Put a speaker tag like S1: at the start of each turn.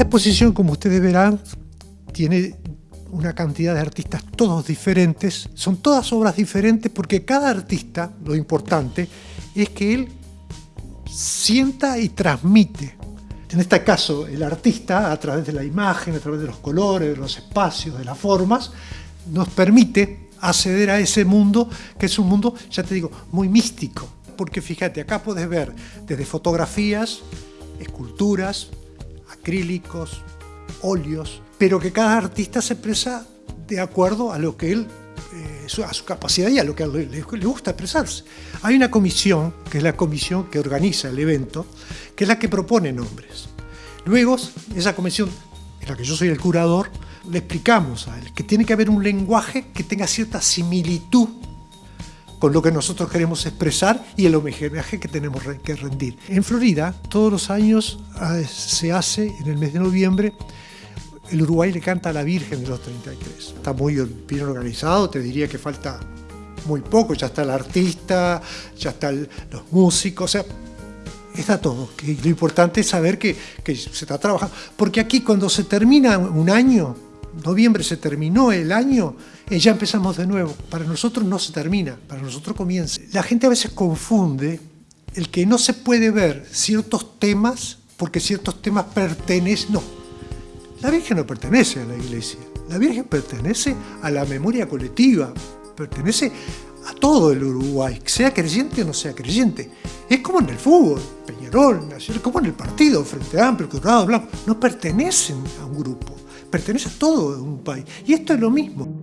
S1: Esta exposición, como ustedes verán, tiene una cantidad de artistas todos diferentes, son todas obras diferentes porque cada artista, lo importante, es que él sienta y transmite. En este caso, el artista, a través de la imagen, a través de los colores, de los espacios, de las formas, nos permite acceder a ese mundo, que es un mundo, ya te digo, muy místico. Porque fíjate, acá puedes ver desde fotografías, esculturas, acrílicos, óleos, pero que cada artista se expresa de acuerdo a lo que él, eh, a su capacidad y a lo que le, le, gusta expresarse. Hay una comisión, que es la comisión que organiza el evento, que es la que propone nombres. Luego, esa comisión, en la que yo soy el curador, le explicamos a él que tiene que haber un lenguaje que tenga cierta similitud con lo que nosotros queremos expresar y el homenaje que tenemos que rendir. En Florida, todos los años ah, se hace, en el mes de noviembre, el Uruguay le canta a la Virgen de los 33. Está muy bien organizado, te diría que falta muy poco, ya está el artista, ya están los músicos, o sea, está todo. Lo importante es saber que, que se está trabajando. Porque aquí cuando se termina un año, noviembre se terminó el año, y ya empezamos de nuevo. Para nosotros no se termina, para nosotros comienza. La gente a veces confunde el que no se puede ver ciertos temas porque ciertos temas pertenecen. No, la Virgen no pertenece a la iglesia. La Virgen pertenece a la memoria colectiva, pertenece a todo el Uruguay, sea creyente o no sea creyente. Es como en el fútbol, Peñarol, Nacional, como en el partido, Frente Amplio, Colorado, Blanco, no pertenecen a un grupo pertenece a todo un país. Y esto es lo mismo.